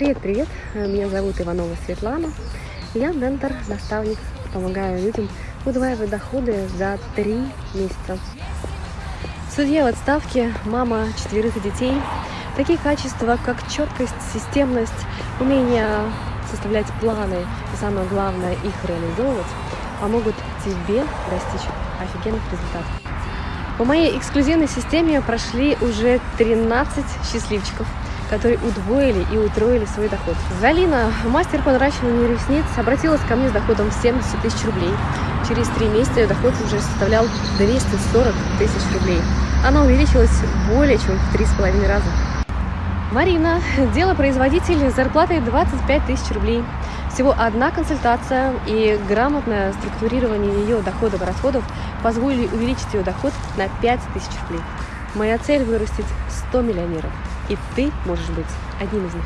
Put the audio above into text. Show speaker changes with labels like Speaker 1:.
Speaker 1: Привет-привет, меня зовут Иванова Светлана. Я ментор, наставник, помогаю людям удваивать доходы за три месяца. Судья в отставке, мама четверых детей. Такие качества, как четкость, системность, умение составлять планы и, самое главное, их реализовывать, помогут тебе достичь офигенных результатов. По моей эксклюзивной системе прошли уже 13 счастливчиков, которые удвоили и утроили свой доход. Галина, мастер по наращиванию ресниц, обратилась ко мне с доходом в 70 тысяч рублей. Через три месяца ее доход уже составлял 240 тысяч рублей. Она увеличилась более чем в три с половиной раза. Марина, делопроизводитель с зарплатой 25 тысяч рублей. Всего одна консультация и грамотное структурирование ее доходов и расходов позволили увеличить ее доход на 5 тысяч рублей. Моя цель вырастить 100 миллионеров, и ты можешь быть одним из них.